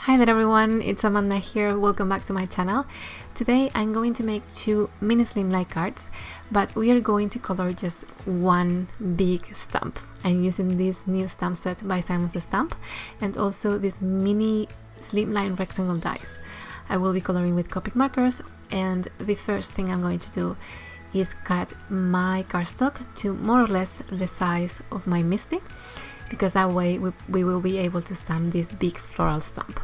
Hi there everyone, it's Amanda here, welcome back to my channel. Today I'm going to make two mini slimline cards, but we are going to color just one big stamp. I'm using this new stamp set by Simon Says Stamp and also this mini slimline rectangle dies. I will be coloring with Copic markers and the first thing I'm going to do is cut my cardstock to more or less the size of my MISTI because that way we, we will be able to stamp this big floral stamp.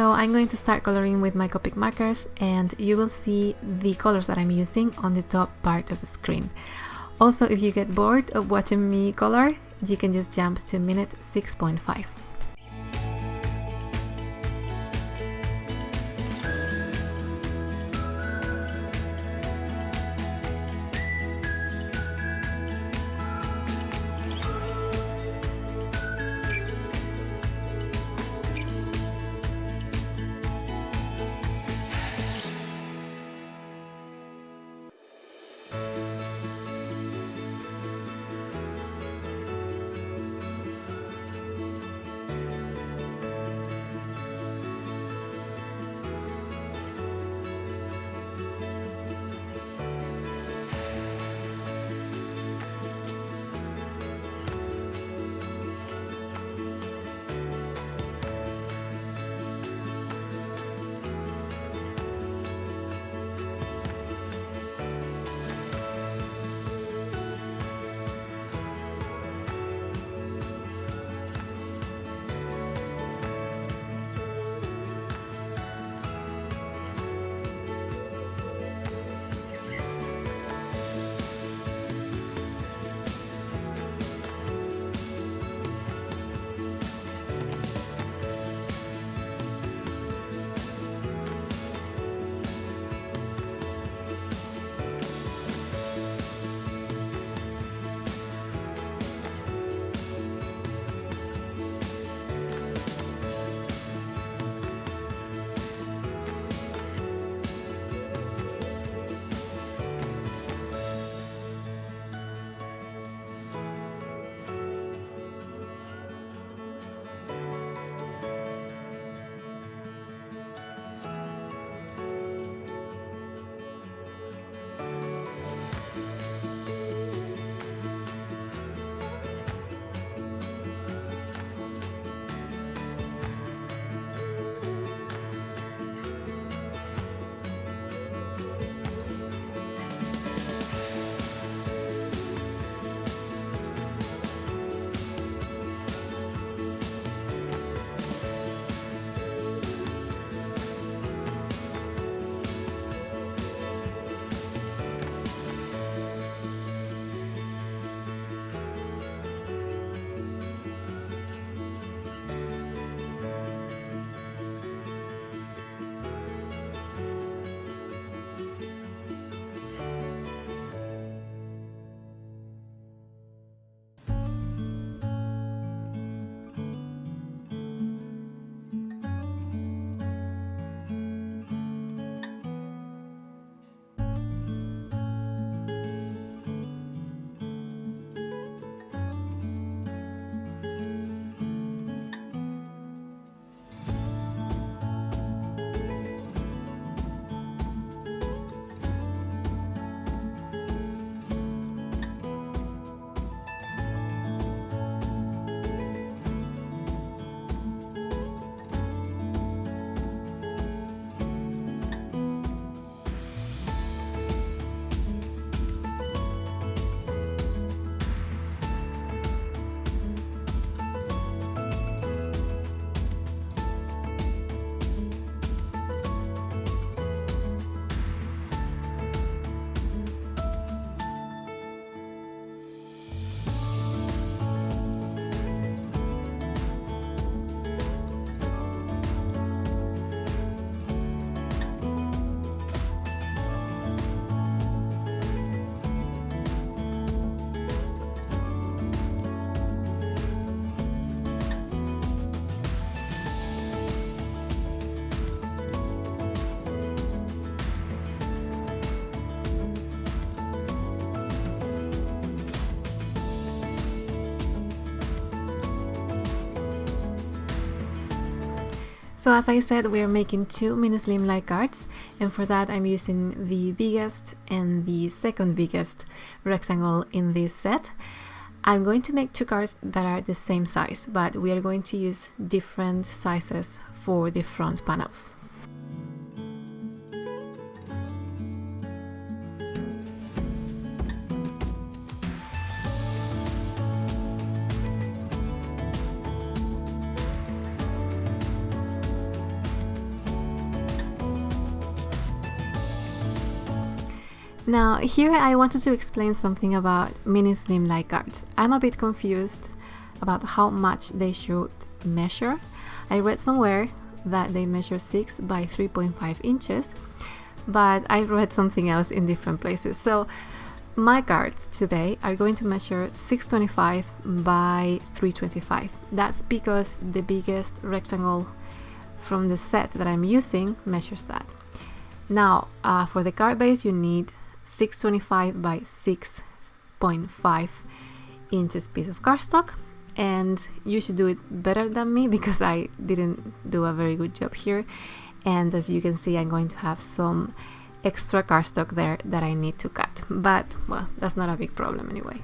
So I'm going to start coloring with my Copic markers and you will see the colors that I'm using on the top part of the screen. Also, if you get bored of watching me color, you can just jump to minute 6.5. So as I said, we are making two mini slimline cards and for that I'm using the biggest and the second biggest rectangle in this set. I'm going to make two cards that are the same size, but we are going to use different sizes for the front panels. Now here I wanted to explain something about mini slimline cards. I'm a bit confused about how much they should measure. I read somewhere that they measure 6 by 3.5 inches, but I read something else in different places. So my cards today are going to measure 625 by 325. That's because the biggest rectangle from the set that I'm using measures that. Now, uh, for the card base, you need 625 by 6.5 inches piece of cardstock. And you should do it better than me because I didn't do a very good job here. And as you can see I'm going to have some extra cardstock there that I need to cut. But well that's not a big problem anyway.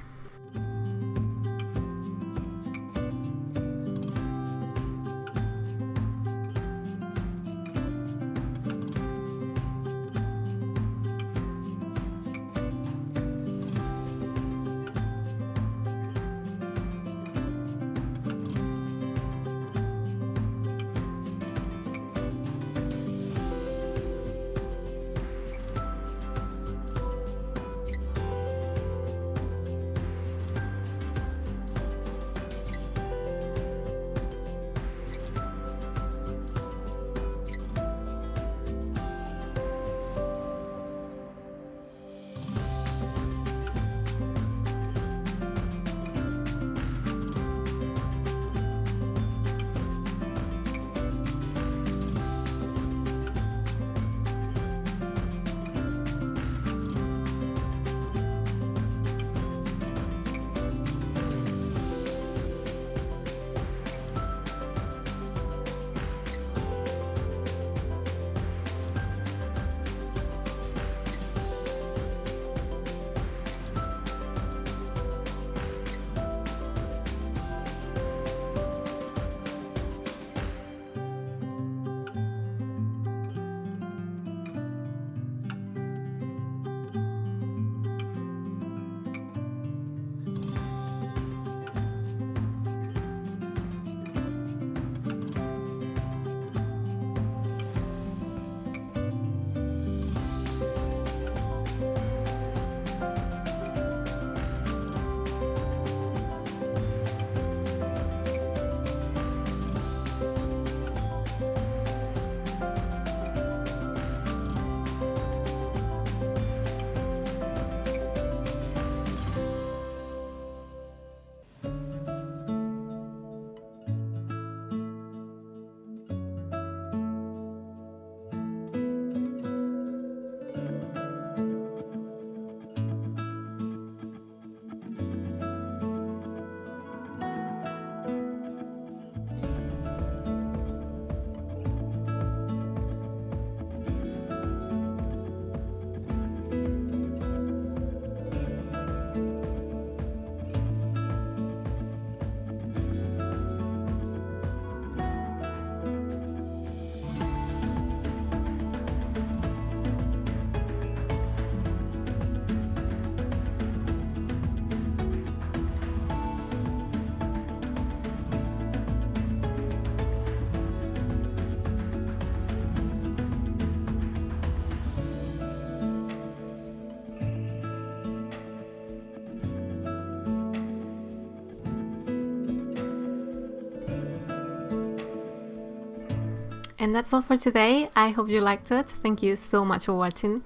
And that's all for today. I hope you liked it. Thank you so much for watching.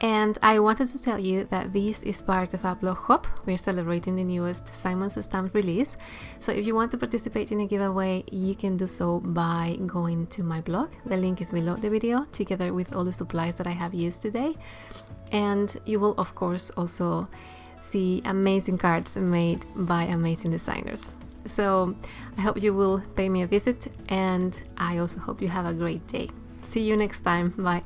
And I wanted to tell you that this is part of a blog hop. We're celebrating the newest Simon Says Stamp release. So if you want to participate in a giveaway, you can do so by going to my blog. The link is below the video, together with all the supplies that I have used today. And you will, of course, also see amazing cards made by amazing designers. So I hope you will pay me a visit and I also hope you have a great day. See you next time. Bye.